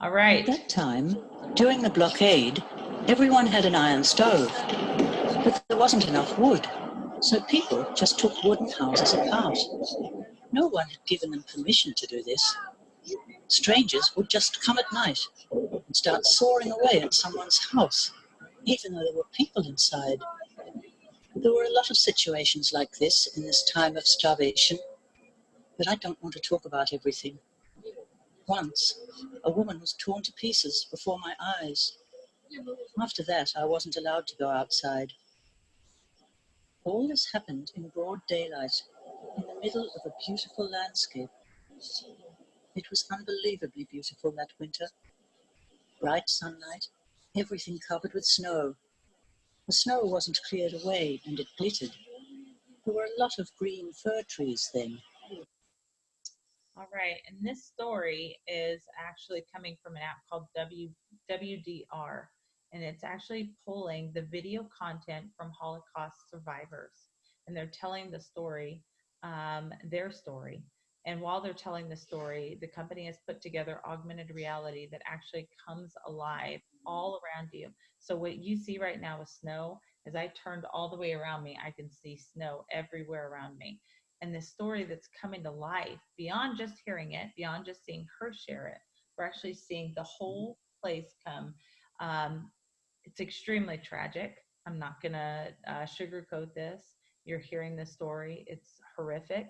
Speaker 2: All right.
Speaker 7: At that time, during the blockade, everyone had an iron stove, but there wasn't enough wood, so people just took wooden houses apart. No one had given them permission to do this. Strangers would just come at night and start sawing away at someone's house, even though there were people inside. There were a lot of situations like this in this time of starvation, but I don't want to talk about everything. Once, a woman was torn to pieces before my eyes. After that, I wasn't allowed to go outside. All this happened in broad daylight, in the middle of a beautiful landscape. It was unbelievably beautiful that winter. Bright sunlight, everything covered with snow. The snow wasn't cleared away and it glittered. There were a lot of green fir trees then.
Speaker 2: All right, and this story is actually coming from an app called w, WDR, and it's actually pulling the video content from Holocaust survivors, and they're telling the story, um, their story. And while they're telling the story, the company has put together augmented reality that actually comes alive all around you. So what you see right now with snow, as I turned all the way around me, I can see snow everywhere around me and the story that's coming to life beyond just hearing it, beyond just seeing her share it. We're actually seeing the whole place come. Um, it's extremely tragic. I'm not going to uh, sugarcoat this. You're hearing the story, it's horrific,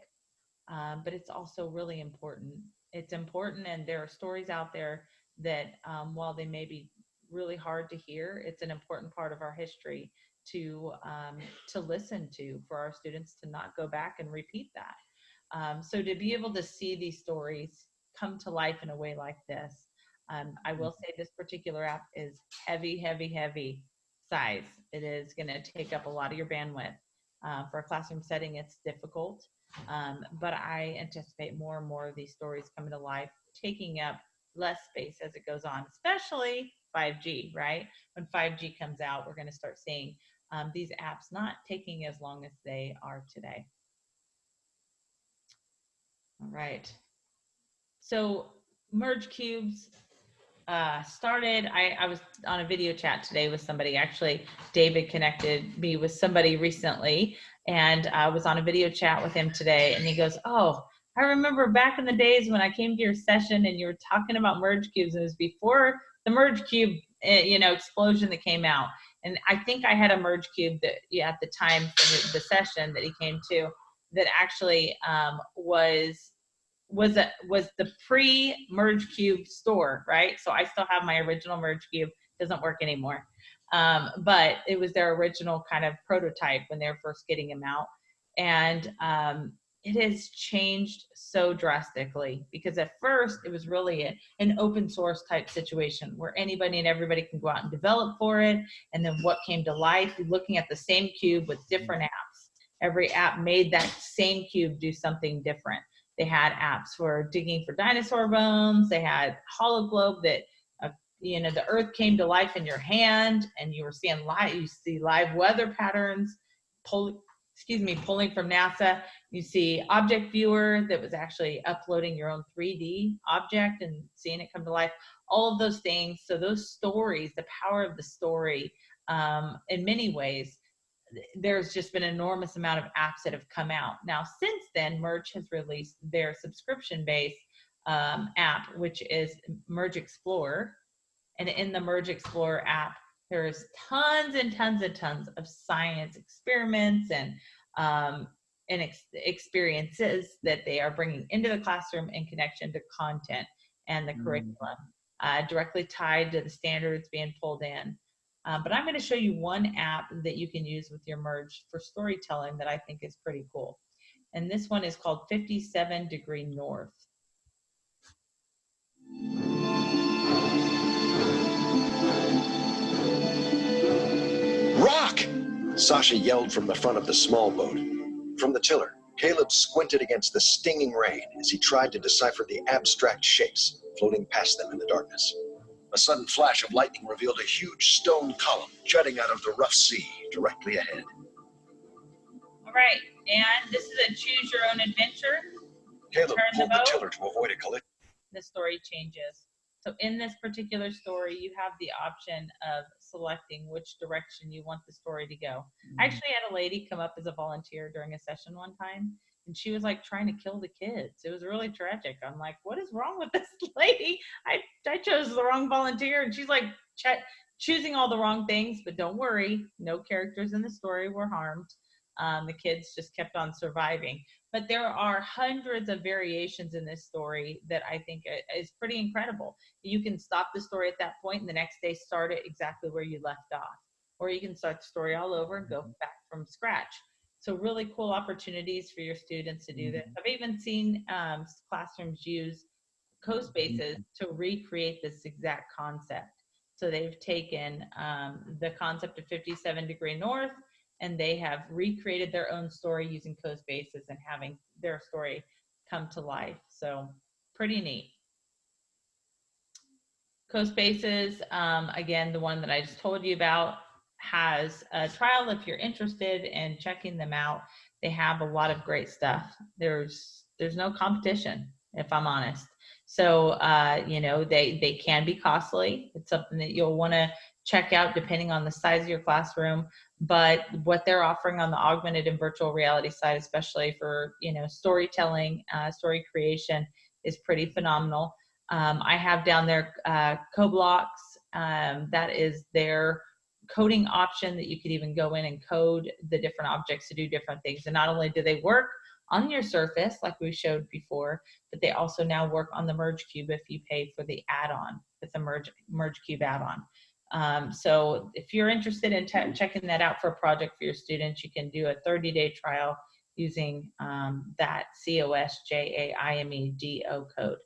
Speaker 2: um, but it's also really important. It's important, and there are stories out there that, um, while they may be really hard to hear, it's an important part of our history to um, to listen to for our students to not go back and repeat that. Um, so to be able to see these stories come to life in a way like this, um, I will say this particular app is heavy, heavy, heavy size. It is going to take up a lot of your bandwidth. Uh, for a classroom setting, it's difficult, um, but I anticipate more and more of these stories coming to life, taking up less space as it goes on, especially 5G, right? When 5G comes out, we're going to start seeing um, these apps not taking as long as they are today. All right. So merge cubes uh, started. I, I was on a video chat today with somebody. Actually, David connected me with somebody recently, and I was on a video chat with him today. And he goes, "Oh, I remember back in the days when I came to your session and you were talking about merge cubes. It was before the merge cube, eh, you know, explosion that came out." and I think I had a merge cube that yeah, at the time the, the session that he came to that actually um, was was a, was the pre merge cube store, right? So I still have my original merge cube. Doesn't work anymore, um, but it was their original kind of prototype when they were first getting them out. And um, it has changed so drastically because at first it was really a, an open source type situation where anybody and everybody can go out and develop for it. And then what came to life, you're looking at the same cube with different apps. Every app made that same cube do something different. They had apps for digging for dinosaur bones. They had HoloGlobe that, uh, you know, the earth came to life in your hand and you were seeing live, you see live weather patterns, pull, excuse me, pulling from NASA. You see object viewer that was actually uploading your own 3D object and seeing it come to life. All of those things. So those stories, the power of the story, um, in many ways, there's just been an enormous amount of apps that have come out. Now, since then, Merge has released their subscription-based um, app, which is Merge Explorer. And in the Merge Explorer app, there's tons and tons and tons of science experiments and um, and ex experiences that they are bringing into the classroom in connection to content and the
Speaker 8: Mm.
Speaker 2: curriculum, uh, directly tied to the standards being pulled in. Um, but I'm going to show you one app that you can use with your merge for storytelling that I think is pretty cool. And this one is called 57 Degree North.
Speaker 8: Rock! Sasha yelled from the front of the small boat. From the tiller, Caleb squinted against the stinging rain as he tried to decipher the abstract shapes floating past them in the darkness. A sudden flash of lightning revealed a huge stone column jutting out of the rough sea directly ahead.
Speaker 2: All right, and this is a choose your own adventure.
Speaker 8: Caleb
Speaker 2: Turn
Speaker 8: pulled the
Speaker 2: boat.
Speaker 8: tiller to avoid a collision.
Speaker 2: the story changes. So in this particular story, you have the option of selecting which direction you want the story to go. I mm-hmm. actually had a lady come up as a volunteer during a session one time, and she was like trying to kill the kids. It was really tragic. I'm like, what is wrong with this lady? I, I chose the wrong volunteer, and she's like ch- choosing all the wrong things, but don't worry, no characters in the story were harmed. Um, the kids just kept on surviving but there are hundreds of variations in this story that I think is pretty incredible. You can stop the story at that point and the next day start it exactly where you left off. Or you can start the story all over and go back from scratch. So really cool opportunities for your students to do this. I've even seen um, classrooms use CoSpaces to recreate this exact concept. So they've taken um, the concept of 57 degree north and they have recreated their own story using CoSpaces and having their story come to life. So pretty neat. CoSpaces, um, again, the one that I just told you about, has a trial if you're interested in checking them out. They have a lot of great stuff. There's there's no competition, if I'm honest. So uh, you know they they can be costly. It's something that you'll want to check out depending on the size of your classroom but what they're offering on the augmented and virtual reality side especially for you know storytelling uh, story creation is pretty phenomenal. Um, i have down there uh, coblocks um, that is their coding option that you could even go in and code the different objects to do different things. And not only do they work on your surface like we showed before but they also now work on the merge cube if you pay for the add-on with the merge merge cube add-on um, so if you're interested in checking that out for a project for your students, you can do a 30-day trial using um, that C-O-S-J-A-I-M-E-D-O code.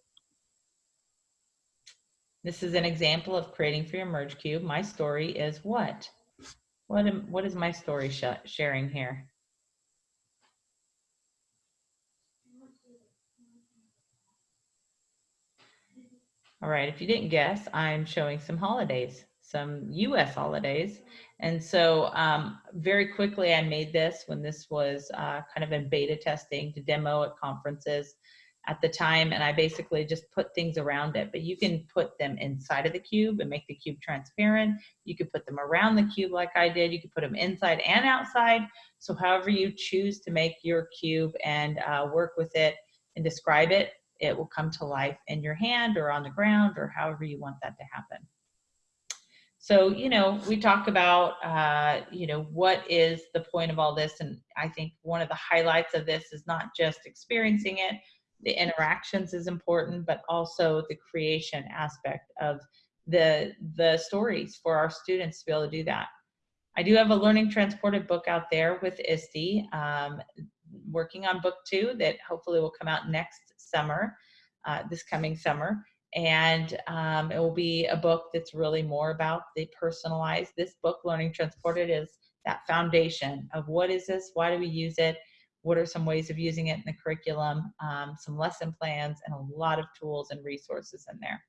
Speaker 2: This is an example of creating for your merge cube. My story is what? What, am, what is my story sh sharing here? All right, if you didn't guess, I'm showing some holidays, some US holidays. And so um, very quickly, I made this when this was uh, kind of in beta testing to demo at conferences at the time. And I basically just put things around it, but you can put them inside of the cube and make the cube transparent. You could put them around the cube like I did. You could put them inside and outside. So however you choose to make your cube and uh, work with it and describe it, it will come to life in your hand or on the ground or however you want that to happen. So, you know, we talk about, uh, you know, what is the point of all this? And I think one of the highlights of this is not just experiencing it, the interactions is important, but also the creation aspect of the, the stories for our students to be able to do that. I do have a Learning Transported book out there with ISTE. Um, working on book two that hopefully will come out next summer, uh, this coming summer. And um, it will be a book that's really more about the personalized. This book, Learning Transported, is that foundation of what is this? Why do we use it? What are some ways of using it in the curriculum? Um, some lesson plans and a lot of tools and resources in there.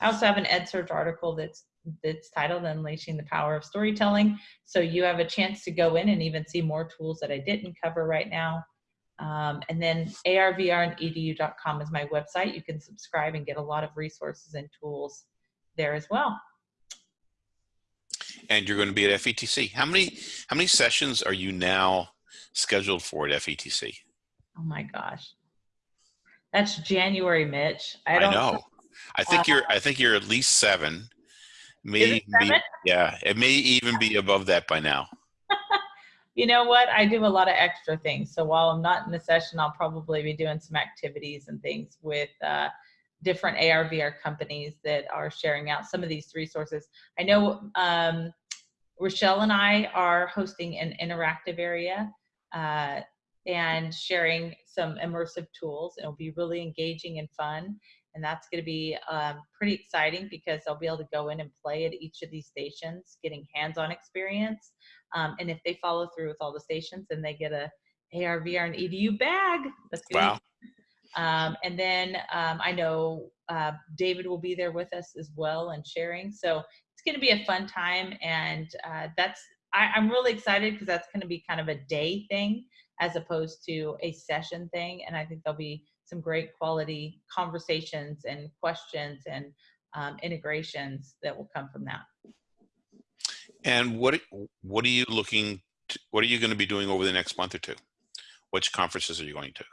Speaker 2: I also have an EdSurge article that's that's titled Unleashing the Power of Storytelling. So you have a chance to go in and even see more tools that I didn't cover right now. Um, and then arvrinedu.com is my website. You can subscribe and get a lot of resources and tools there as well.
Speaker 1: And you're going to be at FETC. How many how many sessions are you now scheduled for at FETC?
Speaker 2: Oh my gosh. That's January, Mitch. I
Speaker 1: I,
Speaker 2: don't
Speaker 1: know. I think
Speaker 2: Uh,
Speaker 1: you're I think you're at least seven. May be- yeah, it may even be above that by now.
Speaker 2: You know what? I do a lot of extra things. So while I'm not in the session, I'll probably be doing some activities and things with uh, different ARVR companies that are sharing out some of these resources. I know um, Rochelle and I are hosting an interactive area uh, and sharing some immersive tools. It'll be really engaging and fun. And that's going to be um, pretty exciting because they'll be able to go in and play at each of these stations, getting hands-on experience. Um, and if they follow through with all the stations, then they get a AR, VR, and EDU bag. That's gonna
Speaker 1: Wow.
Speaker 2: be- Um, and then um, I know uh, David will be there with us as well and sharing. So it's going to be a fun time, and uh, that's I, I'm really excited because that's going to be kind of a day thing as opposed to a session thing. And I think there'll be some great quality conversations and questions and um, integrations that will come from that.
Speaker 1: And what what are you looking to, what are you going to be doing over the next month or two? Which conferences are you going to?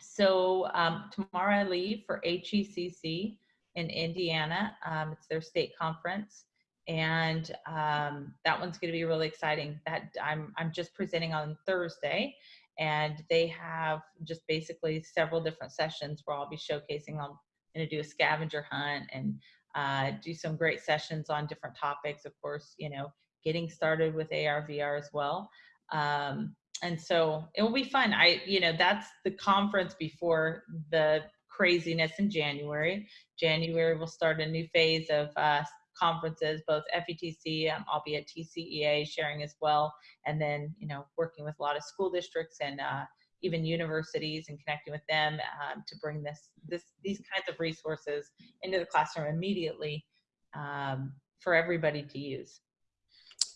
Speaker 2: So um, tomorrow I leave for HECC in Indiana. Um, it's their state conference, and um, that one's going to be really exciting. That I'm I'm just presenting on Thursday, and they have just basically several different sessions where I'll be showcasing. I'm going to do a scavenger hunt and uh, do some great sessions on different topics. Of course, you know, getting started with AR VR as well. Um, and so it will be fun. I, you know, that's the conference before the craziness in January. January will start a new phase of uh, conferences, both FETC, um, I'll be at TCEA sharing as well, and then you know working with a lot of school districts and uh, even universities and connecting with them um, to bring this this these kinds of resources into the classroom immediately um, for everybody to use.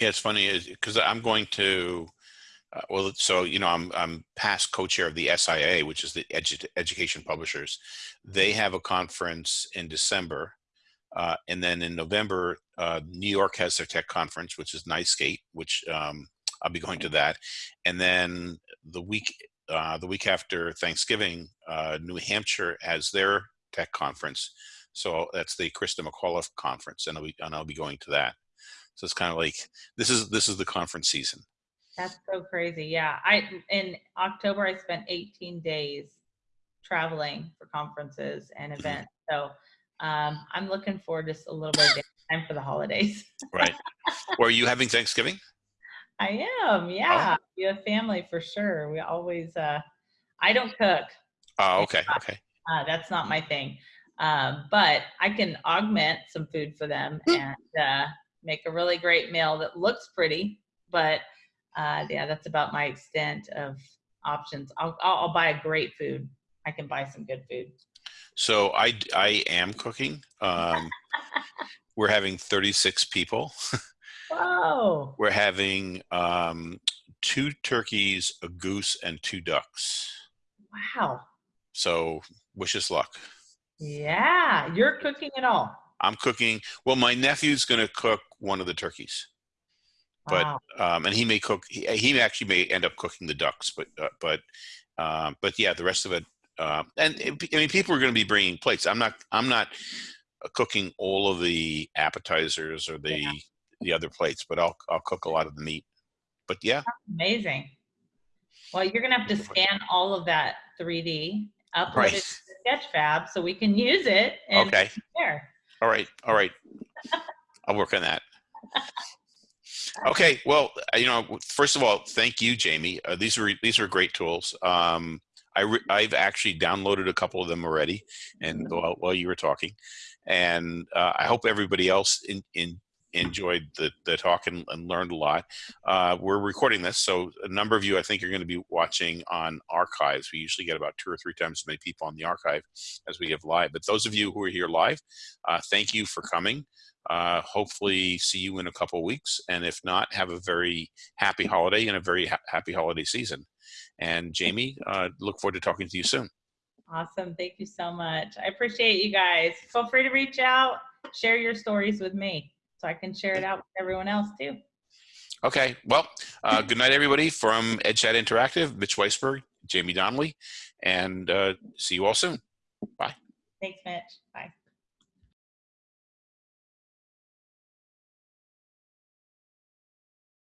Speaker 1: Yeah, it's funny because I'm going to. Uh, well, so you know, I'm I'm past co-chair of the SIA, which is the edu Education Publishers. They have a conference in December, uh, and then in November, uh, New York has their tech conference, which is NYSCATE, which um, I'll be going to that, and then the week uh, the week after Thanksgiving, uh, New Hampshire has their tech conference. So that's the Christa McAuliffe conference, and I'll be and I'll be going to that. So it's kind of like this is this is the conference season.
Speaker 2: That's so crazy. Yeah. I in October I spent 18 days traveling for conferences and events. So um, I'm looking forward to just a little bit of time for the holidays.
Speaker 1: Right. are you having Thanksgiving?
Speaker 2: I am, yeah. We have family for sure. We always uh I don't cook.
Speaker 1: Oh, okay, okay.
Speaker 2: Uh, that's not my thing. Um, but I can augment some food for them and uh, make a really great meal that looks pretty. But uh, yeah, that's about my extent of options. I'll, I'll, I'll buy a great food. I can buy some good food.
Speaker 1: So I I am cooking. Um, we're having 36 people.
Speaker 2: Whoa!
Speaker 1: We're having um, two turkeys, a goose, and two ducks.
Speaker 2: Wow.
Speaker 1: So wish us luck.
Speaker 2: Yeah, you're cooking it all.
Speaker 1: I'm cooking. Well, my nephew's going to cook one of the turkeys, but
Speaker 2: Wow.
Speaker 1: um, and he may cook. He, he actually may end up cooking the ducks, but uh, but um, but yeah, the rest of it. Um, and it- I mean, people are going to be bringing plates. I'm not. I'm not uh, cooking all of the appetizers or the the other plates, but I'll I'll cook a lot of the meat. But yeah,
Speaker 2: Amazing. Well, you're gonna have to scan all of that 3D, upload
Speaker 1: Right.
Speaker 2: it to Sketchfab so we can use it. And
Speaker 1: okay,
Speaker 2: There.
Speaker 1: all right, all right. I'll work on that. Okay, well, uh, you know, first of all, thank you, Jaime. Uh, these are these are great tools. Um, I I've actually downloaded a couple of them already, and while, while you were talking, and uh, I hope everybody else in, in enjoyed the, the talk and, and learned a lot. Uh, we're recording this, so a number of you I think are going to be watching on archives. We usually get about two or three times as many people on the archive as we have live. But those of you who are here live, uh, thank you for coming. Uh, hopefully see you in a couple of weeks. And if not, have a very happy holiday and a very ha- happy holiday season. And Jaime, uh, look forward to talking to you soon.
Speaker 2: Awesome. Thank you so much. I appreciate you guys. Feel free to reach out, share your stories with me so I can share it out with everyone else too.
Speaker 1: Okay, well, uh, good night, everybody, from EdChat Interactive, Mitch Weisberg, Jaime Donally, and uh, see you all soon. Bye.
Speaker 2: Thanks, Mitch. Bye.